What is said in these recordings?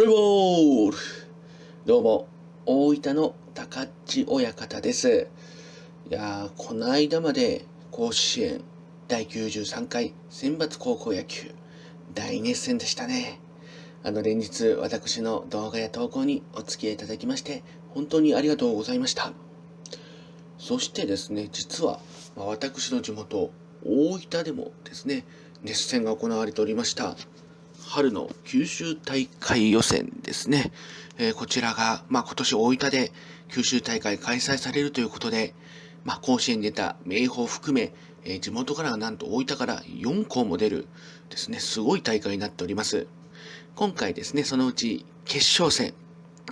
プレイボールどうも、大分の高知親方です。いやー、この間まで甲子園第93回選抜高校野球大熱戦でしたね。あの連日私の動画や投稿にお付き合いいただきまして本当にありがとうございました。そしてですね、実は、私の地元大分でもですね、熱戦が行われておりました。春の九州大会予選ですね。えー、こちらが、まあ、今年大分で九州大会開催されるということで、まあ、甲子園に出た明豊含め、えー、地元からはなんと大分から4校も出るですね、すごい大会になっております。今回ですね、そのうち決勝戦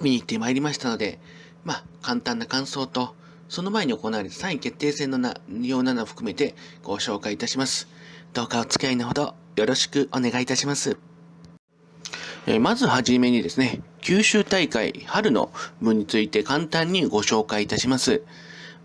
見に行ってまいりましたので、まあ、簡単な感想と、その前に行われた3位決定戦の内容などを含めてご紹介いたします。どうかお付き合いのほどよろしくお願いいたします。えまずはじめにですね、九州大会春の部について簡単にご紹介いたします。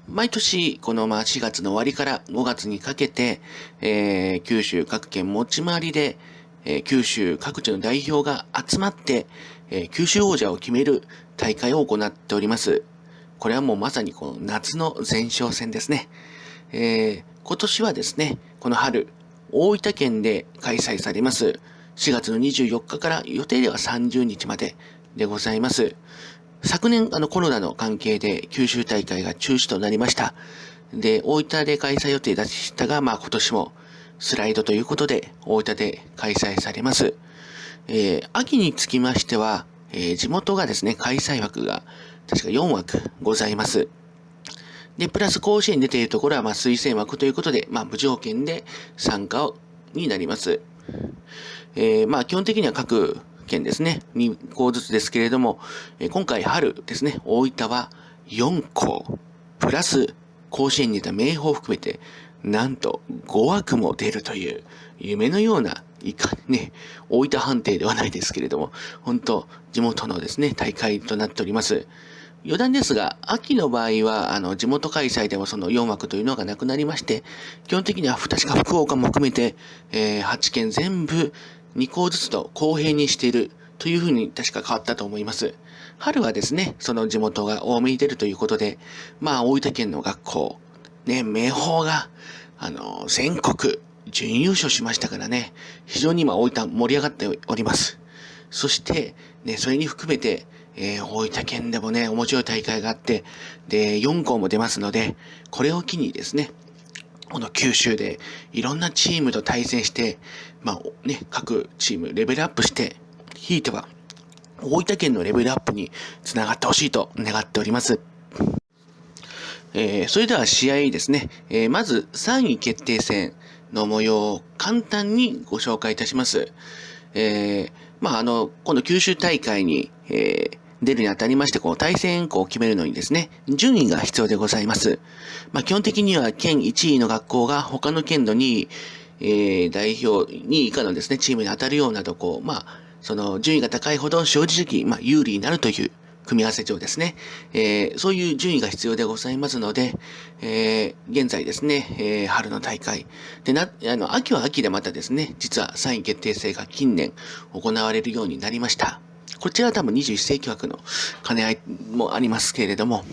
毎年、このまあ4月の終わりから5月にかけて、えー、九州各県持ち回りで、えー、九州各地の代表が集まって、えー、九州王者を決める大会を行っております。これはもうまさにこの夏の前哨戦ですね。え今年はですね、この春、大分県で開催されます、4月の24日から予定では30日まででございます。昨年、あの、コロナの関係で九州大会が中止となりました。で、大分で開催予定でしたが、まあ今年もスライドということで、大分で開催されます。えー、秋につきましては、えー、地元がですね、開催枠が確か4枠ございます。で、プラス甲子園に出ているところは、まあ推薦枠ということで、まあ無条件で参加をになります。えー、まあ基本的には各県ですね、2校ずつですけれども、今回春ですね、大分は4校、プラス甲子園に出た明豊を含めて、なんと5枠も出るという夢のような、いかにね、大分判定ではないですけれども、本当地元のですね、大会となっております。余談ですが、秋の場合は、あの、地元開催でもその4枠というのがなくなりまして、基本的には確か福岡も含めて、えー、8県全部2校ずつと公平にしているというふうに確か変わったと思います。春はですね、その地元が多めに出るということで、まあ、大分県の学校、ね、明豊が、あの、全国準優勝しましたからね、非常に今大分盛り上がっております。そして、ね、それに含めて、えー、大分県でもね、面白い大会があって、で、4校も出ますので、これを機にですね、この九州でいろんなチームと対戦して、まあね、各チームレベルアップして、ひいては大分県のレベルアップにつながってほしいと願っております。えー、それでは試合ですね、えー、まず3位決定戦の模様を簡単にご紹介いたします。えー、まあ、あの、この九州大会に、えー、出るにあたりまして、こう、対戦校を決めるのにですね、順位が必要でございます。まあ、基本的には県1位の学校が他の県の2位、えー、代表2位以下のですね、チームに当たるようなとこ、まあ、その順位が高いほど正直、まあ、有利になるという組み合わせ上ですね、えー、そういう順位が必要でございますので、えー、現在ですね、えー、春の大会。で、な、あの、秋は秋でまたですね、実は3位決定戦が近年行われるようになりました。こちらは多分21世紀枠の兼ね合いもありますけれども、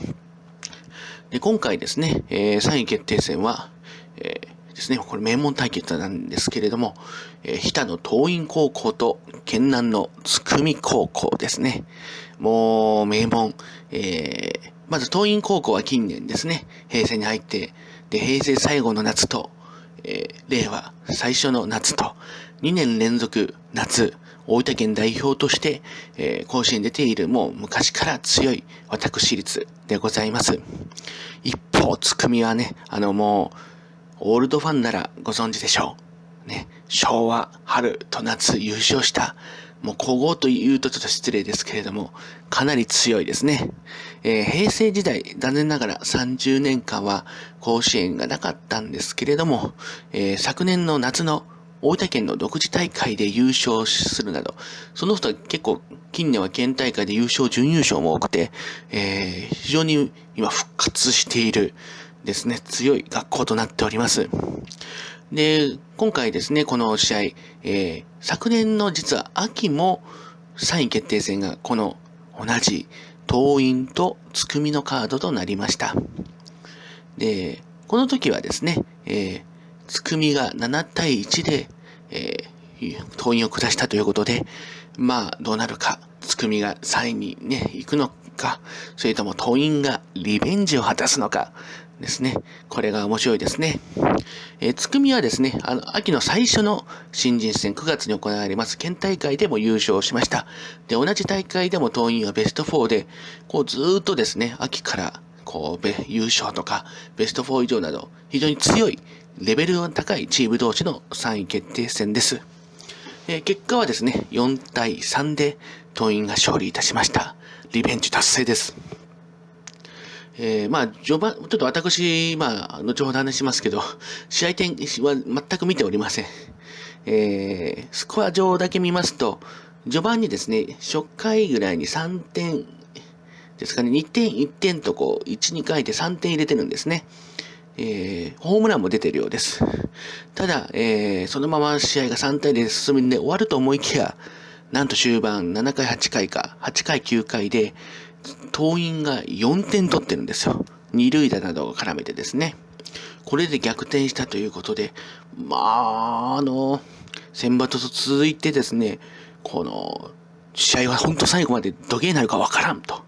で今回ですね、え、3位決定戦は、え、ですね、これ名門対決なんですけれども、えー、日田の東院高校と県南の津久見高校ですね。もう名門、えー、まず東院高校は近年ですね、平成に入って、で、平成最後の夏と、えー、令和最初の夏と、2年連続夏、大分県代表として、えー、甲子園出ているもう昔から強い私立でございます。一方、つくみはね、あのもう、オールドファンならご存知でしょう。ね、昭和、春と夏優勝した、もう古豪と言うとちょっと失礼ですけれども、かなり強いですね。えー、平成時代、残念ながら30年間は甲子園がなかったんですけれども、えー、昨年の夏の大分県の独自大会で優勝するなど、その人は結構近年は県大会で優勝、準優勝も多くて、えー、非常に今復活しているですね、強い学校となっております。で、今回ですね、この試合、えー、昨年の実は秋も3位決定戦がこの同じ党員とつくみのカードとなりました。で、この時はですね、えー、つくみが7対1で、えー、党員を下したということで、まあ、どうなるか、つくみが3位にね、行くのかか、それとも党員がリベンジを果たすのか、ですね。これが面白いですね。えー、つくみはですね、あの、秋の最初の新人戦9月に行われます県大会でも優勝しました。で、同じ大会でも党員はベスト4で、こうずっとですね、秋からこう、優勝とか、ベスト4以上など、非常に強い、レベルの高いチーム同士の3位決定戦です。えー、結果はですね、4対3で党員が勝利いたしました。リベンジ達成です。えー、まあ、序盤、ちょっと私、まあ、後ほど話しますけど、試合点は全く見ておりません。えー、スコア上だけ見ますと、序盤にですね、初回ぐらいに3点ですかね、2点、1点とこう、1、2回で3点入れてるんですね。えー、ホームランも出てるようです。ただ、えー、そのまま試合が3対0で進んで終わると思いきや、なんと終盤7回、8回か、8回、9回で、党員が4点取ってるんですよ。二塁打などを絡めてですね。これで逆転したということで、まあ、あの、選抜と続いてですね、この、試合は本当最後までどげになるかわからんと。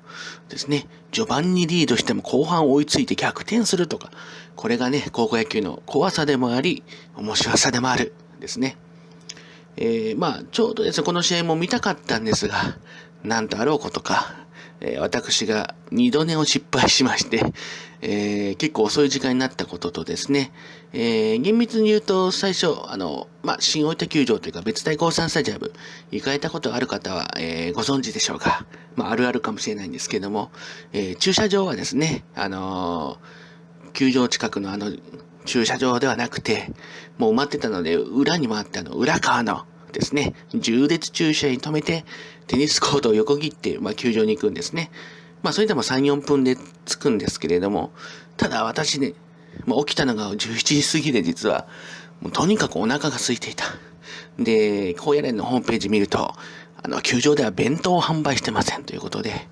ですね。序盤にリードしても後半追いついて逆転するとか。これがね、高校野球の怖さでもあり、面白さでもある。ですね。えー、まあ、ちょうどですね、この試合も見たかったんですが、なんとあろうことか、えー、私が二度寝を失敗しまして、えー、結構遅い時間になったこととですね、えー、厳密に言うと最初、あの、まあ、新大分球場というか別大高山スタジアム行かれたことある方は、えー、ご存知でしょうか。まあ、あるあるかもしれないんですけども、えー、駐車場はですね、あの、球場近くのあの、駐車場ではなくて、もう埋まってたので、裏に回ってあの、裏側のですね、重列駐車に止めて、テニスコートを横切って、まあ、球場に行くんですね。まあ、それでも3、4分で着くんですけれども、ただ私ね、まあ、起きたのが17時過ぎで実は、もうとにかくお腹が空いていた。で、高野連のホームページ見ると、あの、球場では弁当を販売してませんということで、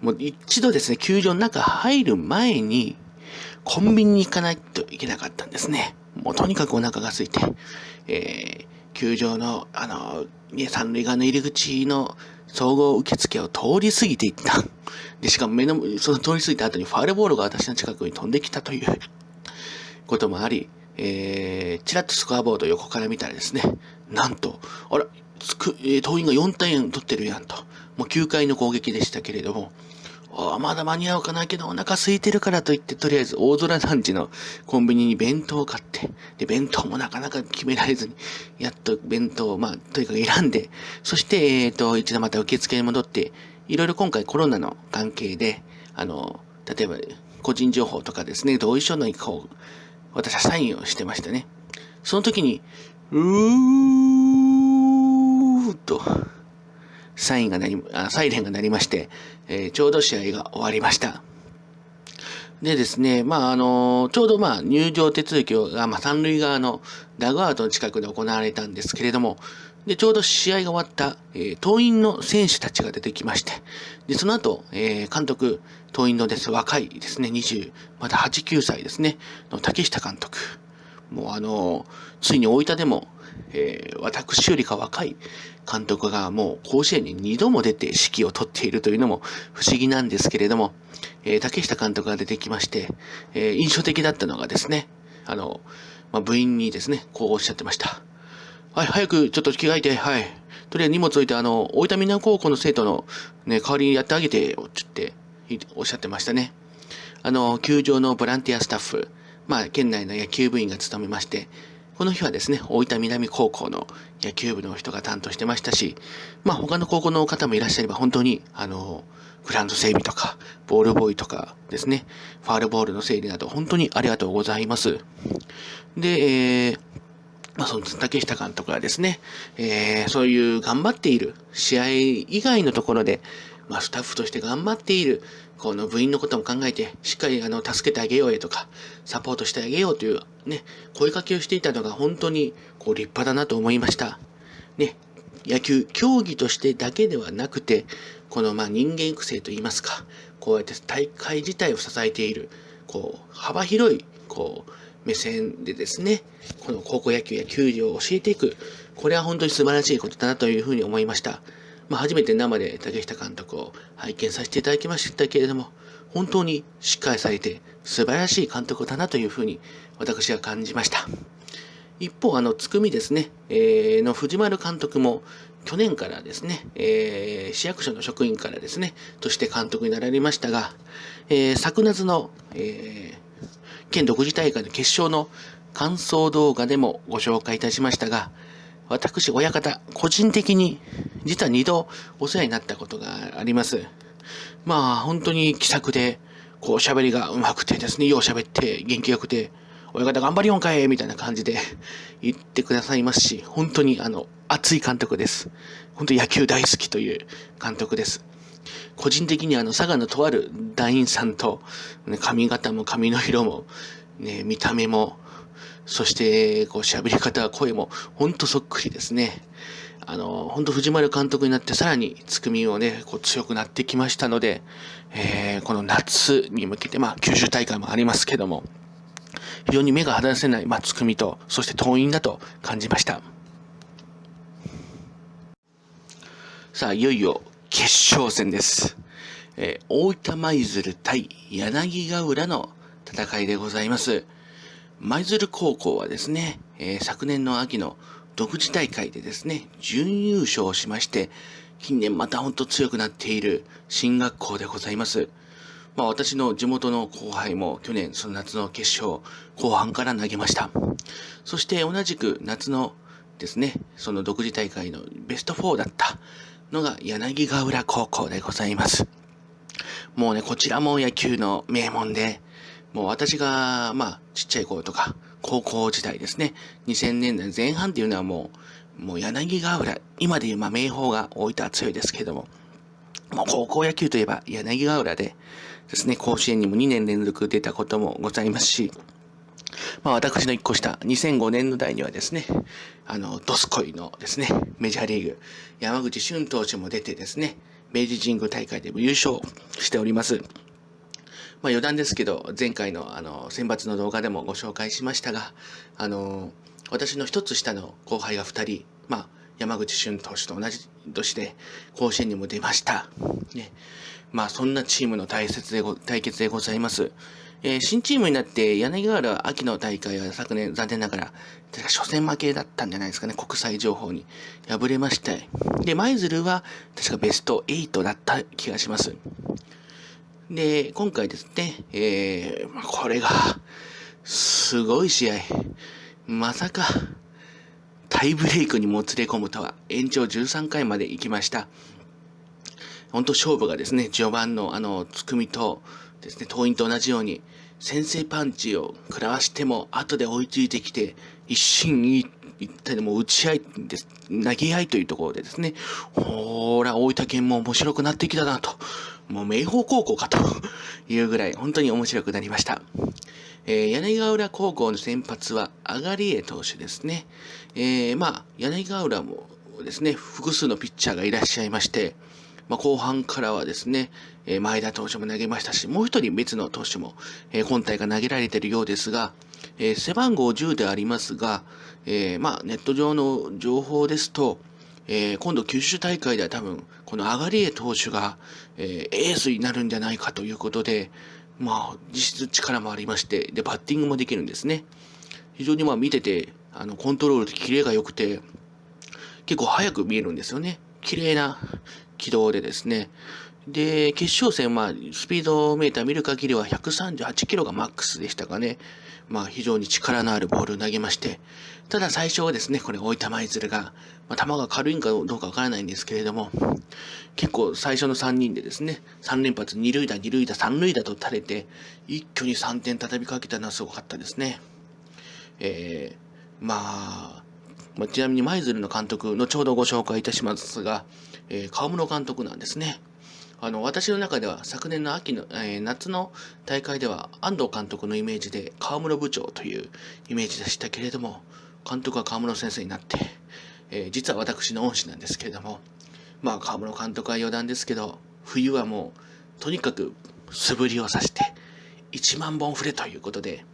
もう一度ですね、球場の中入る前に、コンビニに行かないといけなかったんですね。もうとにかくお腹が空いて、えー、球場の、あの、三塁側の入り口の総合受付を通り過ぎていった。で、しかも目の、その通り過ぎた後にファールボールが私の近くに飛んできたということもあり、えー、ちらっとスコアボード横から見たらですね、なんと、あら、つく、えー、党員が4点取ってるやんと。もう9回の攻撃でしたけれども、あまだ間に合うかなけどお腹空いてるからといって、とりあえず大空団地のコンビニに弁当を買って、で、弁当もなかなか決められずに、やっと弁当を、まあ、とにかく選んで、そして、えっ、ー、と、一度また受付に戻って、いろいろ今回コロナの関係で、あの、例えば、個人情報とかですね、同意書のこう、私はサインをしてましたね。その時に、うーっと、サインがなり、あサイレンが鳴りまして、えー、ちょうど試合が終わりました。でですね、まあ、あの、ちょうどまあ、入場手続きが、まあ、三塁側のダグアウトの近くで行われたんですけれども、で、ちょうど試合が終わった、えー、党員の選手たちが出てきまして、で、その後、えー、監督、党員のです、若いですね、20、まだ8、9歳ですね、の竹下監督。もうあの、ついに大分でも、えー、私よりか若い監督がもう甲子園に2度も出て指揮を執っているというのも不思議なんですけれども、えー、竹下監督が出てきまして、えー、印象的だったのがですね、あの、まあ、部員にですね、こうおっしゃってました。はい、早くちょっと着替えて、はい。とりあえず荷物置いて、あの、大分南高校の生徒のね、代わりにやってあげてよ、つっておっしゃってましたね。あの、球場のボランティアスタッフ、まあ、県内の野球部員が務めまして、この日はですね、大分南高校の野球部の人が担当してましたし、まあ他の高校の方もいらっしゃれば本当に、あの、グラウンド整備とか、ボールボーイとかですね、ファールボールの整理など本当にありがとうございます。で、えー、まあ、その竹下監督はですね、えー、そういう頑張っている試合以外のところで、まあ、スタッフとして頑張っている、この部員のことも考えて、しっかりあの、助けてあげようよとか、サポートしてあげようというね、声かけをしていたのが本当に、こう、立派だなと思いました。ね、野球競技としてだけではなくてこのまあ人間育成といいますかこうやって大会自体を支えているこう幅広いこう目線でですねこの高校野球や球技を教えていくこれは本当に素晴らしいことだなというふうに思いました。まあ、初めて生で竹下監督を拝見させていただきましたけれども、本当にしっかりされて素晴らしい監督だなというふうに私は感じました。一方、あの、つくみですね、えー、の藤丸監督も、去年からですね、えー、市役所の職員からですね、として監督になられましたが、えー、昨夏の、えー、県独自大会の決勝の感想動画でもご紹介いたしましたが、私、親方、個人的に実は2度お世話になったことがあります。まあ、本当に気さくで、こう喋りが上手くてですね、よう喋って元気よくて、親方頑張りよんかいみたいな感じで言ってくださいますし、本当にあの、熱い監督です。本当野球大好きという監督です。個人的にあの、佐賀のとある団員さんと、髪型も髪の色も、ね、見た目も、そして、こう、喋り方、声も、ほんとそっくりですね。あの、本当藤丸監督になってさらにつくみをね、こう強くなってきましたので、えー、この夏に向けて、まあ、九州大会もありますけども、非常に目が離せない、まあ、つくみと、そして党員だと感じました。さあ、いよいよ決勝戦です。えー、大分舞鶴対柳ヶ浦の戦いでございます。舞鶴高校はですね、えー、昨年の秋の独自大会でですね、準優勝しまして、近年またほんと強くなっている進学校でございます。まあ私の地元の後輩も去年その夏の決勝後半から投げました。そして同じく夏のですね、その独自大会のベスト4だったのが柳ヶ浦高校でございます。もうね、こちらも野球の名門で、もう私が、まあ、ちっちゃい頃とか、高校時代ですね、2000年代前半っていうのはもう、もう柳ヶ浦、今でいうまあ名宝が大分は強いですけども、もう高校野球といえば柳ヶ浦でですね、甲子園にも2年連続出たこともございますし、まあ私の一個下、2005年の代にはですね、あの、ドスコイのですね、メジャーリーグ、山口俊投手も出てですね、明治神宮大会でも優勝しております。まあ余談ですけど、前回のあの、選抜の動画でもご紹介しましたが、あの、私の一つ下の後輩が二人、まあ、山口俊投手と同じ年で甲子園にも出ました。ね。まあ、そんなチームの対決でご対決でございます。えー、新チームになって柳川原秋の大会は昨年残念ながら、確か初戦負けだったんじゃないですかね、国際情報に敗れまして。で、舞鶴は確かベスト8だった気がします。で、今回ですね、えー、これが、すごい試合。まさか、タイブレイクにもつれ込むとは、延長13回まで行きました。本当勝負がですね、序盤のあの、つくみとですね、党員と同じように、先制パンチを食らわしても、後で追いついてきて、一心一一体でも打ち合いです、投げ合いというところでですね、ほら、大分県も面白くなってきたなと。もう明豊高校かというぐらい本当に面白くなりました。えー、柳ヶ浦高校の先発はアガリエ投手ですね。えー、まあ、柳ヶ浦もですね、複数のピッチャーがいらっしゃいまして、まあ、後半からはですね、えー、前田投手も投げましたし、もう一人別の投手も、えー、今大会投げられているようですが、えー、背番号10でありますが、えー、まあ、ネット上の情報ですと、えー、今度九州大会では多分、このアガリエ投手が、えー、エースになるんじゃないかということで、まあ、実質力もありまして、で、バッティングもできるんですね。非常にまあ見てて、あの、コントロールとキレが良くて、結構速く見えるんですよね。綺麗な軌道でですね。で、決勝戦、まあ、スピードメーター見る限りは138キロがマックスでしたかね。まあ、非常に力のあるボールを投げまして、ただ最初はですね、これ、大分舞鶴が、まあ、球が軽いんかどうかわからないんですけれども、結構最初の3人でですね、3連発、2塁打、2塁打、3塁打と垂れて、一挙に3点畳みかけたのはすごかったですね。えー、まあ、まあ、ちなみに舞鶴の監督、後ほどご紹介いたしますが、えー、川室監督なんですね。あの、私の中では昨年の秋の、えー、夏の大会では安藤監督のイメージで川室部長というイメージでしたけれども、監督は川室先生になって、えー、実は私の恩師なんですけれども、まあ、河村監督は余談ですけど、冬はもう、とにかく素振りをさして、1万本振れということで、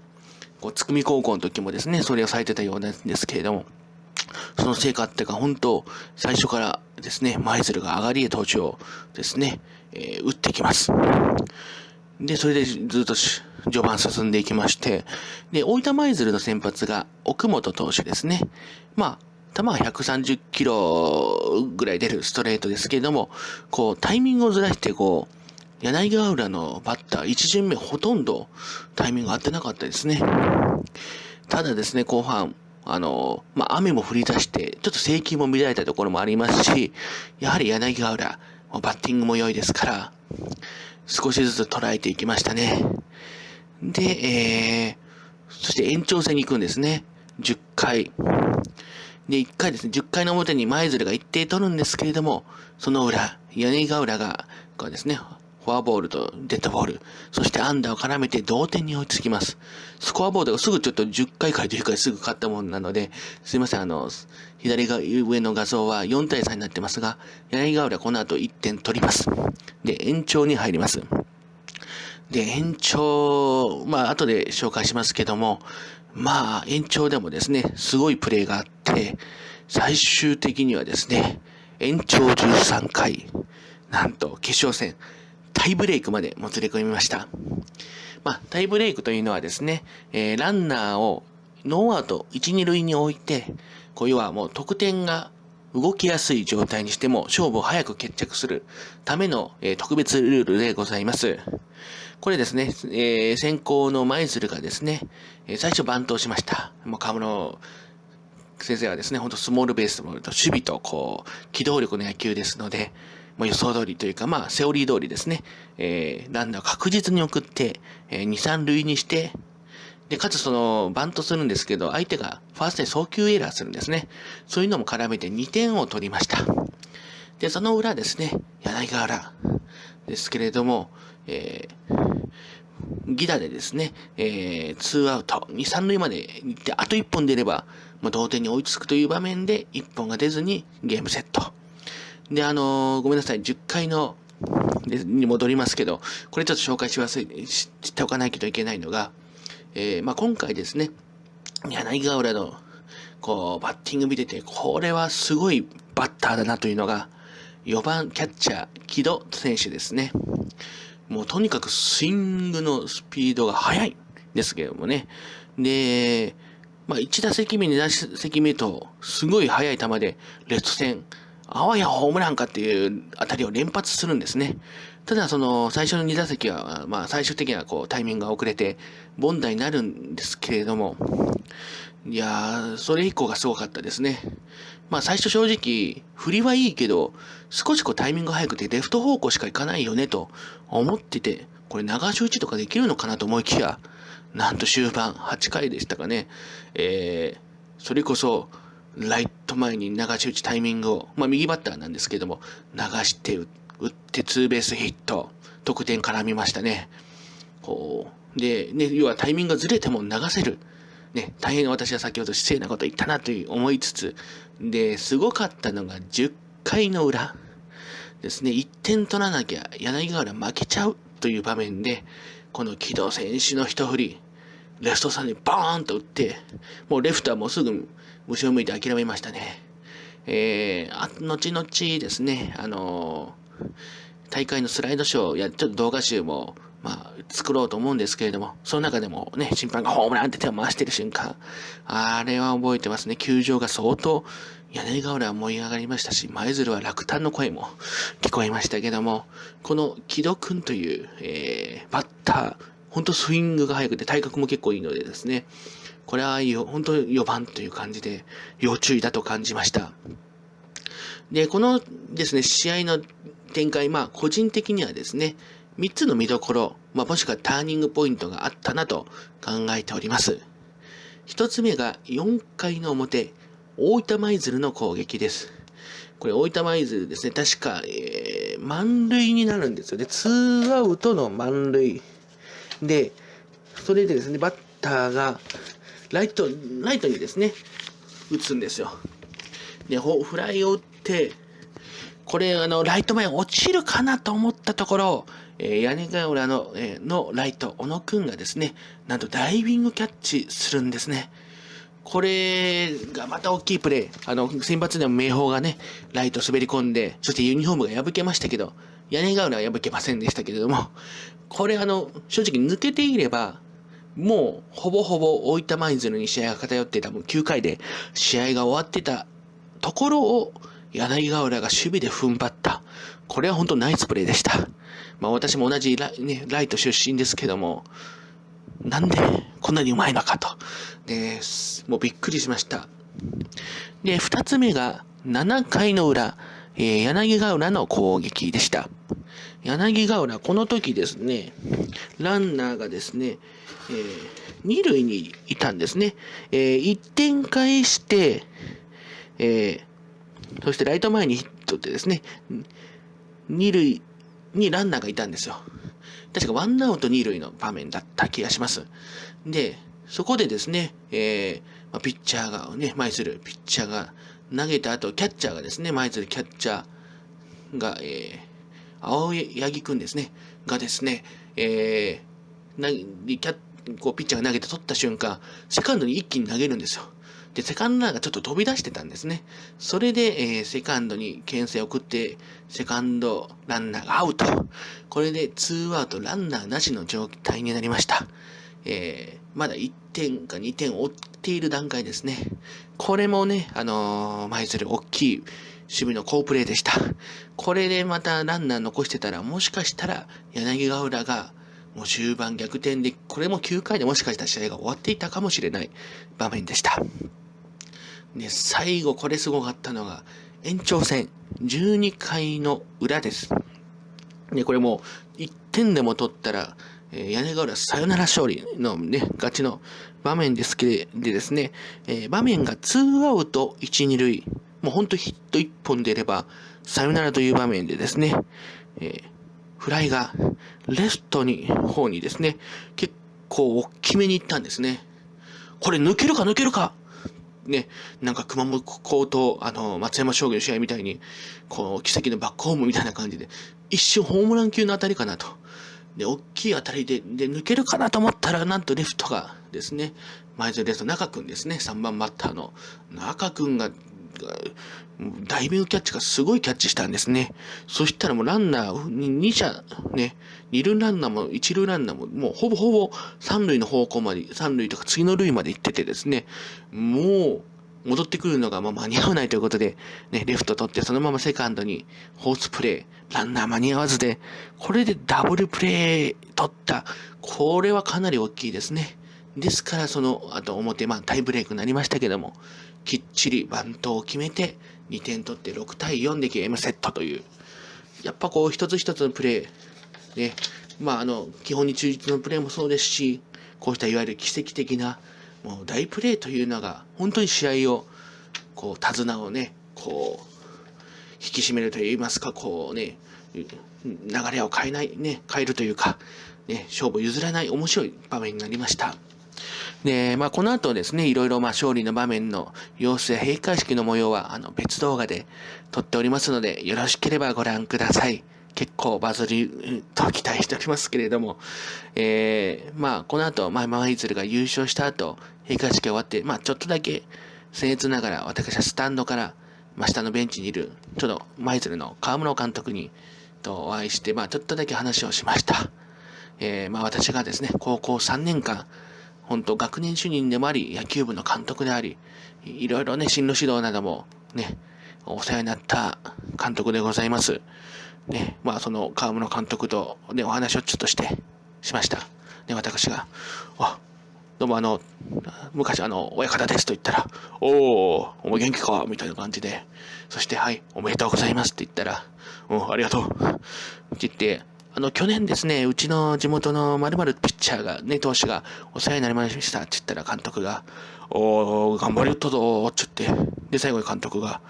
こう、つくみ高校の時もですね、それをされてたようなんですけれども、その成果っていうか、本当、最初からですね、舞鶴が上がりへ投手をですね、えー、打ってきます。で、それでずっと序盤進んでいきまして、で、大分舞鶴の先発が奥本投手ですね。まあ、球が130キロぐらい出るストレートですけれども、こう、タイミングをずらして、こう、柳川浦のバッター、1巡目ほとんどタイミング合ってなかったですね。ただですね、後半、あの、まあ、雨も降り出して、ちょっと制球も乱れたところもありますし、やはり柳川浦、バッティングも良いですから、少しずつ捉えていきましたね。で、えー、そして延長戦に行くんですね。10回。で、1回ですね、10回の表に舞鶴が一定取るんですけれども、その裏、屋根ヶ浦が、こうですね、フォアボールとデッドボール、そしてアンダーを絡めて同点に追いつきます。スコアボードがすぐちょっと10回から10回すぐ勝ったもんなので、すいません、あの、左が上の画像は4対3になってますが、柳ヶ浦この後1点取ります。で、延長に入ります。で、延長、まあ、後で紹介しますけども、まあ、延長でもですね、すごいプレーがあって、最終的にはですね、延長13回、なんと決勝戦、タイブレイクまでもつれ込みました。まあ、タイブレイクというのはですね、えー、ランナーをノーアウト1、2塁に置いて、こういうはもう得点が動きやすい状態にしても勝負を早く決着するための、えー、特別ルールでございます。これですね、えー、先行の舞鶴がですね、えー、最初番頭しました。もう河村先生はですね、ほんとスモールベースと守備とこう、機動力の野球ですので、もう予想通りというか、まあ、セオリー通りですね、えー、ランナーを確実に送って、えー、2、3塁にして、で、かつその、バントするんですけど、相手がファーストで送球エラーするんですね。そういうのも絡めて2点を取りました。で、その裏ですね、柳川原ですけれども、えー、ギダでですね、えー、2アウト、2、3塁まで行って、あと1本出れば、まあ、同点に追いつくという場面で、1本が出ずにゲームセット。で、あのー、ごめんなさい、10回の、に戻りますけど、これちょっと紹介し忘れ、知っておかないといけないのが、えー、まあ、今回ですね、柳川浦の、こう、バッティング見てて、これはすごいバッターだなというのが、4番キャッチャー、木戸選手ですね。もうとにかくスイングのスピードが速いですけどもね。で、まあ1打席目、2打席目と、すごい速い球で、レフト線、あわやホームランかっていうあたりを連発するんですね。ただ、その、最初の2打席は、まあ、最終的にはこう、タイミングが遅れて、凡打になるんですけれども、いやー、それ以降がすごかったですね。まあ、最初正直、振りはいいけど、少しこう、タイミングが速くて、レフト方向しか行かないよね、と思ってて、これ、流し打とかできるのかなと思いきや、なんと終盤、8回でしたかね、えー、それこそ、ライト前に流し打ちタイミングを、まあ右バッターなんですけども、流して打ってツーベースヒット、得点絡みましたね。こう、で、ね、要はタイミングがずれても流せる。ね、大変私は先ほど失礼なこと言ったなという思いつつ、で、すごかったのが10回の裏ですね、1点取らなきゃ柳川負けちゃうという場面で、この木戸選手の一振り、レフトさんにバーンと打って、もうレフトはもうすぐ後ろ向いて諦めましたね。えー、後々ですね、あのー、大会のスライドショーや、ちょっと動画集も、まあ、作ろうと思うんですけれども、その中でもね、審判がホームランって手を回してる瞬間、あれは覚えてますね。球場が相当、柳川浦は燃え上がりましたし、舞鶴は落胆の声も聞こえましたけども、この木戸くんという、えー、バッター、本当スイングが速くて体格も結構いいのでですね、これは本当に4番という感じで要注意だと感じました。で、このですね、試合の展開、まあ個人的にはですね、3つの見どころ、まあもしくはターニングポイントがあったなと考えております。1つ目が4回の表、大分舞鶴の攻撃です。これ、大分舞鶴ですね。確か、えー、満塁になるんですよね。ツーアウトの満塁。で、それでですね、バッターが、ライト、ライトにですね、打つんですよ。で、フライを打って、これ、あの、ライト前落ちるかなと思ったところ、えー、屋根ヶ浦の、えー、のライト、小野くんがですね、なんとダイビングキャッチするんですね。これがまた大きいプレー。あの、先発でも明豊がね、ライト滑り込んで、そしてユニフォームが破けましたけど、屋根ヶ浦は破けませんでしたけれども、これあの、正直抜けていれば、もうほぼほぼ大分舞鶴に試合が偏ってたもう9回で試合が終わってたところを柳ヶ浦が守備で踏ん張った。これは本当ナイスプレーでした。まあ私も同じラ,、ね、ライト出身ですけども、なんでこんなにうまいのかと。で、もうびっくりしました。で、二つ目が7回の裏、えー、柳ヶ浦の攻撃でした。柳ヶ浦、この時ですね、ランナーがですね、えー、二塁にいたんですね。えー、1点返して、えー、そしてライト前にヒットってですね、二塁にランナーがいたんですよ。確かワンアウト二塁の場面だった気がします。で、そこでですね、えー、まあ、ピッチャーがね、前するピッチャーが投げた後、キャッチャーがですね、前するキャッチャーが、えー、青柳くんですね、がですね、えー、キャこうピッチャーが投げて取った瞬間、セカンドに一気に投げるんですよ。で、セカンドランナーがちょっと飛び出してたんですね。それで、えー、セカンドに牽制を送って、セカンドランナーがアウト。これでツーアウトランナーなしの状態になりました。えー、まだ1点か2点を追っている段階ですね。これもね、あのー、舞鶴大きい守備の好プレーでした。これでまたランナー残してたら、もしかしたら柳ヶ浦がもう終盤逆転で、これも9回でもしかしたら試合が終わっていたかもしれない場面でした。で、最後これすごかったのが、延長戦、12回の裏です。で、これも1点でも取ったら、えー、屋根瓦サヨナラ勝利のね、ガチの場面ですけでですね、えー、場面が2アウト1、2塁、もうほんとヒット1本出れば、サヨナラという場面でですね、えー、フライがレフトに、方にですね、結構大きめに行ったんですね。これ抜けるか抜けるかね、なんか熊本高と、あの、松山商業の試合みたいに、こう、奇跡のバックホームみたいな感じで、一瞬ホームラン級の当たりかなと。で、大きい当たりで、で、抜けるかなと思ったら、なんとレフトがですね、前園レフト中君ですね、3番バッターの中君がダイビングキャッチがすごいキャッチしたんですね。そしたらもうランナー2者、ね、2塁ランナーも1塁ランナーももうほぼほぼ3塁の方向まで、3塁とか次の塁まで行っててですね、もう戻ってくるのがま間に合わないということで、ね、レフト取ってそのままセカンドにホースプレー、ランナー間に合わずで、これでダブルプレー取った。これはかなり大きいですね。ですからその、あと表、まあタイブレークになりましたけども、きっちりバントを決めて、2点取って6対4でゲームセットという、やっぱこう一つ一つのプレー、ね、まああの、基本に忠実のプレーもそうですし、こうしたいわゆる奇跡的な、もう大プレーというのが、本当に試合を、こう、手綱をね、こう、引き締めるといいますか、こうね、流れを変えない、ね、変えるというか、ね、勝負譲らない面白い場面になりました。で、まあ、この後ですね、いろいろまあ勝利の場面の様子や閉会式の模様はあの別動画で撮っておりますので、よろしければご覧ください。結構バズりと期待しておりますけれども、えー、まあ、この後、まあ、マイズルが優勝した後、閉会式が終わって、まあ、ちょっとだけ僭越ながら、私はスタンドから、まあ、下のベンチにいる、ちょっとマイズルの河村監督に、とお会いして、まあ、ちょっとだけ話をしました。えー、まあ、私がですね、高校3年間、本当学年主任でもあり、野球部の監督であり、いろいろね、進路指導などもね、お世話になった監督でございます。ね、まあその川村監督とね、お話をちょっとして、しました。ね、私が、あ、どうもあの、昔あの、親方ですと言ったら、おお、お前元気か？みたいな感じで、そして、はい、おめでとうございますって言ったら、うん、ありがとう。って言って、あの、去年ですね、うちの地元の〇〇ピッチャーが、ね、投手がお世話になりましたって言ったら監督が、おー、頑張りよったぞーって言って、で、最後に監督が、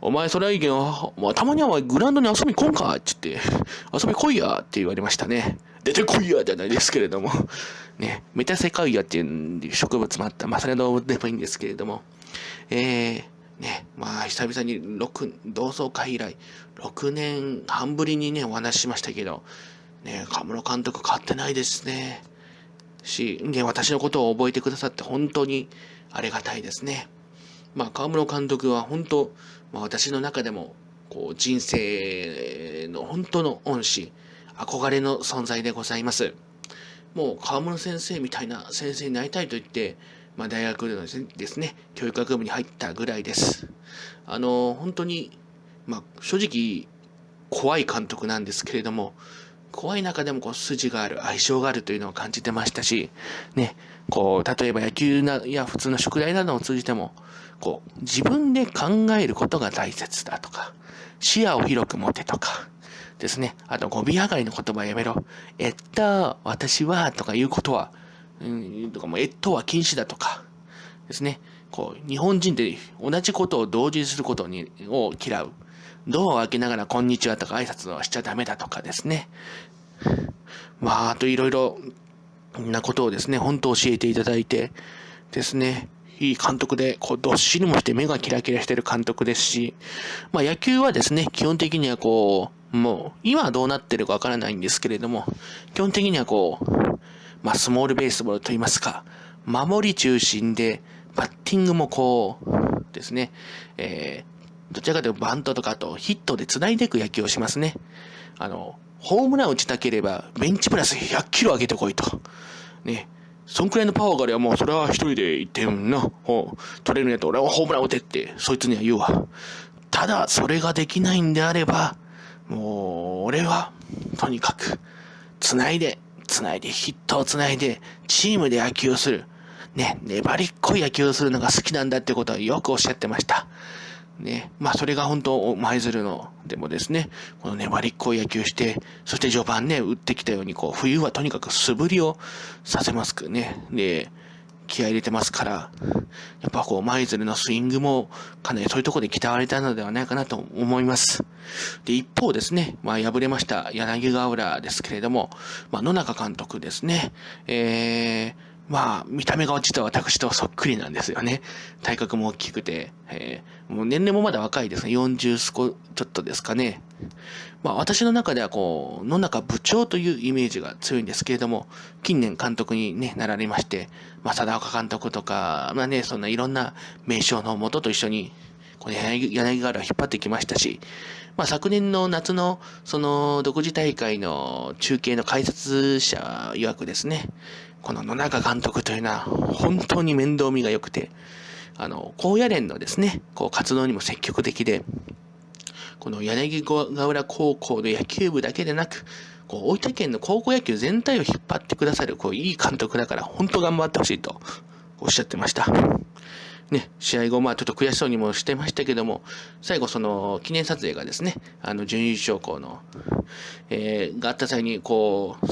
お前それはいいけど、まあ、たまにはグラウンドに遊び来んか？って言って、遊び来いやって言われましたね。出てこいやじゃないですけれども、ね、メタセカイアっていう植物もあった、まあ、それはどうでもいいんですけれども、えー、ね、まあ、久々に6、同窓会以来、6年半ぶりにね、お話ししましたけど、ね、河村監督変わってないですね。し、ね、私のことを覚えてくださって本当にありがたいですね。まあ、河村監督は本当、まあ、私の中でも、こう、人生の本当の恩師、憧れの存在でございます。もう、河村先生みたいな先生になりたいと言って、まあ、大学でのですね、教育学部に入ったぐらいです。あの、本当に、まあ、正直、怖い監督なんですけれども、怖い中でもこう筋がある、相性があるというのを感じてましたし、ね、こう、例えば野球なや普通の宿題などを通じても、こう、自分で考えることが大切だとか、視野を広く持てとか、ですね。あと、語尾上がりの言葉やめろ。えっと、私は、とかいうことは、とかも、えっとは禁止だとか、ですね。こう、日本人って同じことを同時にすることに、を嫌う。ドアを開けながら、こんにちはとか挨拶はしちゃダメだとかですね。まあ、あといろいろなことをですね、本当教えていただいてですね、いい監督で、こう、どっしりもして目がキラキラしてる監督ですし、まあ野球はですね、基本的にはこう、もう、今はどうなってるかわからないんですけれども、基本的にはこう、まあスモールベースボールと言いますか、守り中心で、バッティングもこう、ですね、えー、どちらかというとバントとかとヒットで繋いでいく野球をしますね。あの、ホームラン打ちたければ、ベンチプラス100キロ上げてこいと。ね。そんくらいのパワーがあればもうそれは一人で1点な、取れるんやと俺はホームラン打てって、そいつには言うわ。ただ、それができないんであれば、もう、俺は、とにかく、繋いで、繋いで、ヒットをつないで、チームで野球をする。ね、粘りっこい野球をするのが好きなんだってことはよくおっしゃってました。ね、まあそれが本当、舞鶴の、でもですね、この粘りっこい野球して、そして序盤ね、打ってきたように、こう、冬はとにかく素振りをさせますくね。で、気合入れてますから、やっぱこう、舞鶴のスイングも、かなりそういうところで鍛われたのではないかなと思います。で、一方ですね、まあ敗れました柳川浦ですけれども、まあ野中監督ですね、えー、まあ、見た目が実は私とそっくりなんですよね。体格も大きくて、えー、もう年齢もまだ若いですね。40少ちょっとですかね。まあ私の中ではこう、野中部長というイメージが強いんですけれども、近年監督に、ね、なられまして、まあ貞岡監督とか、まあね、そんないろんな名称のもとと一緒に、この柳柳原を引っ張ってきましたし、まあ昨年の夏のその独自大会の中継の解説者曰くですね、この野中監督というのは本当に面倒見が良くて、あの、高野連のですね、こう活動にも積極的で、この柳川浦高校の野球部だけでなく、こう大分県の高校野球全体を引っ張ってくださる、こういい監督だから本当頑張ってほしいとおっしゃってました。ね、試合後、まあちょっと悔しそうにもしてましたけども、最後その記念撮影がですね、あの準優勝校の、えー、があった際に、こう、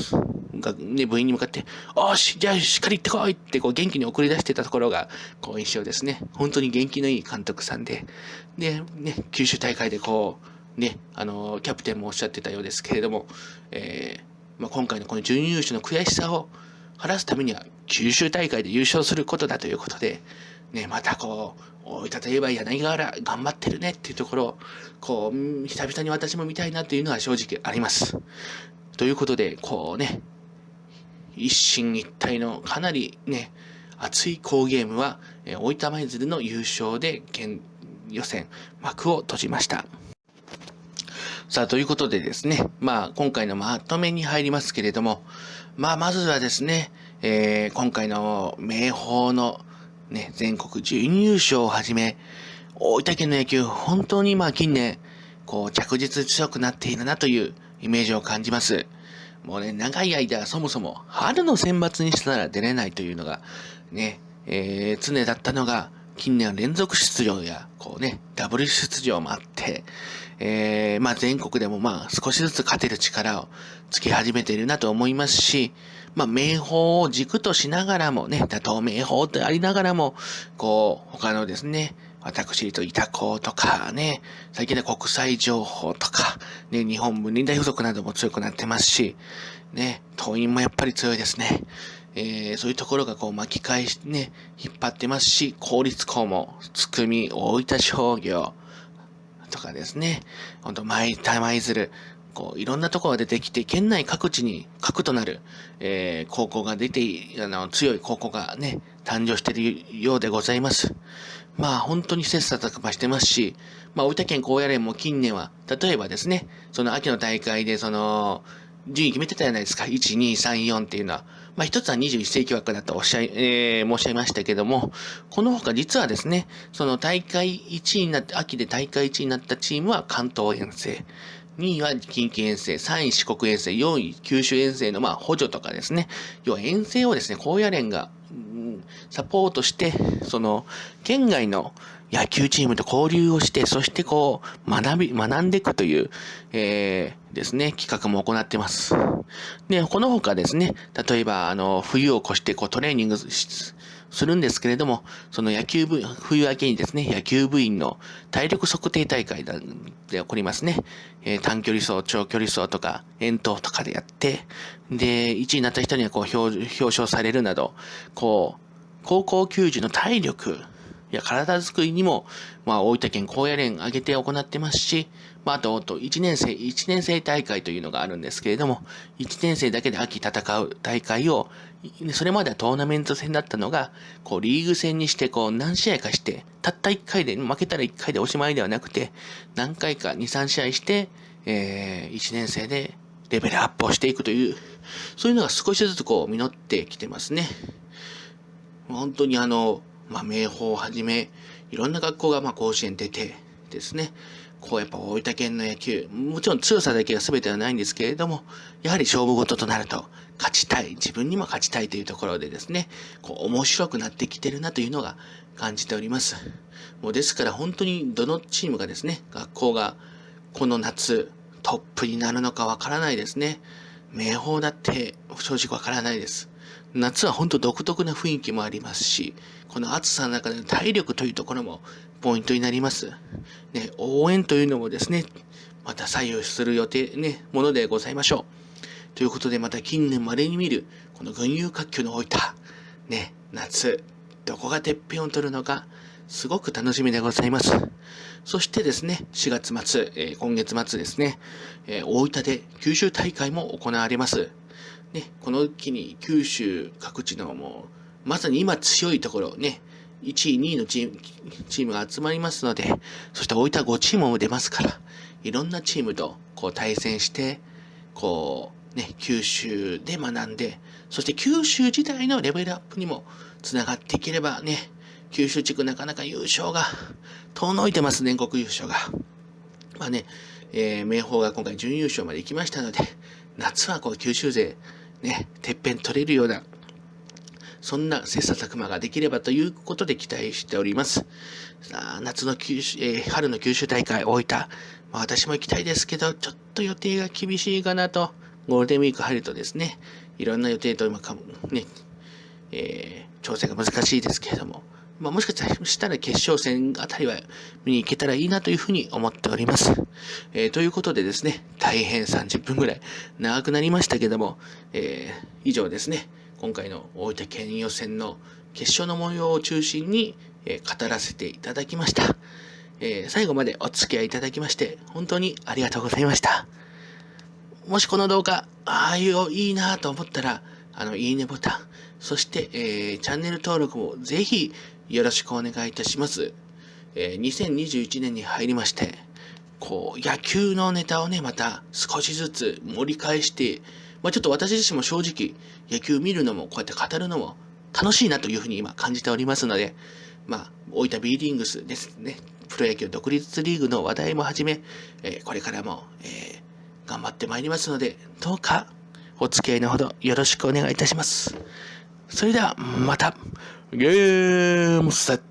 がね、部員に向かって、おし、じゃあしっかり行ってこいってこう元気に送り出してたところが、こう印象ですね。本当に元気のいい監督さんで、で、ね、九州大会でこう、ね、あの、キャプテンもおっしゃってたようですけれども、えー、まあ、今回のこの準優勝の悔しさを晴らすためには、九州大会で優勝することだということで、ね、またこう、大分といえば柳川原頑張ってるねっていうところを、こう、久々に私も見たいなっていうのは正直あります。ということで、こうね、一進一退のかなりね、熱い好ゲームは、大分舞鶴の優勝で県予選幕を閉じました。さあ、ということでですね、まあ、今回のまとめに入りますけれども、まあ、まずはですね、えー、今回の明豊のね、全国準優勝をはじめ、大分県の野球、本当にまあ近年、こう着実強くなっているなというイメージを感じます。もうね、長い間そもそも春の選抜にしたら出れないというのが、ね、えー、常だったのが、近年連続出場や、こうね、ダブル出場もあって、えー、まあ全国でもまあ少しずつ勝てる力をつけ始めているなと思いますし、まあ名宝を軸としながらもね、打倒名宝とありながらも、こう、他のですね、私と板子とかね、最近で国際情報とか、ね、日本文理大附属なども強くなってますし、ね、党員もやっぱり強いですね。えー、そういうところがこう巻き返しね、引っ張ってますし、公立校も、つくみ、大分商業、とかですね、ほんと舞、舞鶴、こう、いろんなところが出てきて、県内各地に核となる、えー、高校が出て、あの、強い高校がね、誕生しているようでございます。まあ、本当に切磋琢磨してますし、まあ、大分県高野連も近年は、例えばですね、その秋の大会で、その、順位決めてたじゃないですか。1、2、3、4っていうのは。まあ、一つは21世紀枠だとおっしゃい、えー、申し上げましたけども、この他実はですね、その大会1位になって、秋で大会1位になったチームは関東遠征。2位は近畿遠征、3位四国遠征、4位九州遠征のまあ補助とかですね。要は遠征をですね、高野連が、うん、サポートして、その、県外の野球チームと交流をして、そしてこう、学び、学んでいくという、えー、ですね、企画も行ってます。で、この他ですね、例えば、あの、冬を越してこうトレーニングするんですけれども、その野球部、冬明けにですね、野球部員の体力測定大会で起こりますね。えー、短距離走、長距離走とか、遠投とかでやって、で、1位になった人にはこう表表彰されるなど、こう、高校球児の体力、や体づくりにも、まあ、大分県高野連挙げて行ってますし、まあ、あと、1年生、1年生大会というのがあるんですけれども、1年生だけで秋戦う大会を、それまではトーナメント戦だったのが、こう、リーグ戦にして、こう、何試合かして、たった1回で、負けたら1回でおしまいではなくて、何回か2、3試合して、えー、1年生でレベルアップをしていくという、そういうのが少しずつこう、実ってきてますね。本当にあの、まあ、明豊をはじめ、いろんな学校がまあ甲子園出てですね、こうやっぱ大分県の野球、もちろん強さだけが全てはないんですけれども、やはり勝負事となると、勝ちたい、自分にも勝ちたいというところでですね、こう面白くなってきてるなというのが感じております。もうですから本当にどのチームがですね、学校がこの夏トップになるのかわからないですね。明豊だって正直わからないです。夏は本当独特な雰囲気もありますし、この暑さの中での体力というところもポイントになります。ね、応援というのもですね、また左右する予定、ね、ものでございましょう。ということで、また近年稀に見る、この群雄割拠の置いた、ね、夏、どこがてっぺんを取るのか、すごく楽しみでございます。そしてですね、4月末、えー、今月末ですね、えー、大分で九州大会も行われます。ね、この期に九州各地のもう、まさに今強いところね、1位、2位のチームが集まりますので、そして大分5チームも出ますから、いろんなチームとこう対戦して、こう、ね、九州で学んで、そして九州自体のレベルアップにもつながっていければね、九州地区なかなか優勝が遠のいてます、全国優勝が。まあね、えー、明豊が今回準優勝まで行きましたので、夏はこう九州勢、ね、てっぺん取れるような、そんな切磋琢磨ができればということで期待しております。さあ、夏の九州、えー、春の九州大会大分、まあ、私も行きたいですけど、ちょっと予定が厳しいかなと、ゴールデンウィーク入るとですね、いろんな予定と今かも、ね、えー、調整が難しいですけれども、まあ、もしかしたら決勝戦あたりは見に行けたらいいなというふうに思っております。えー、ということでですね、大変30分ぐらい長くなりましたけども、えー、以上ですね、今回の大分県予選の決勝の模様を中心に、え、語らせていただきました。え最後までお付き合いいただきまして、本当にありがとうございました。もしこの動画、ああいう、いいなと思ったら、あの、いいねボタン、そして、えー、チャンネル登録もぜひよろしくお願いいたします。えー、2021年に入りまして、こう、野球のネタをね、また少しずつ盛り返して、まあ、ちょっと私自身も正直、野球見るのも、こうやって語るのも楽しいなというふうに今感じておりますので、まあ、大分 B リングスですね、プロ野球独立リーグの話題もはじめ、えー、これからも、えー、頑張ってまいりますので、どうかお付き合いのほどよろしくお願いいたします。それでは、また、ゲームセット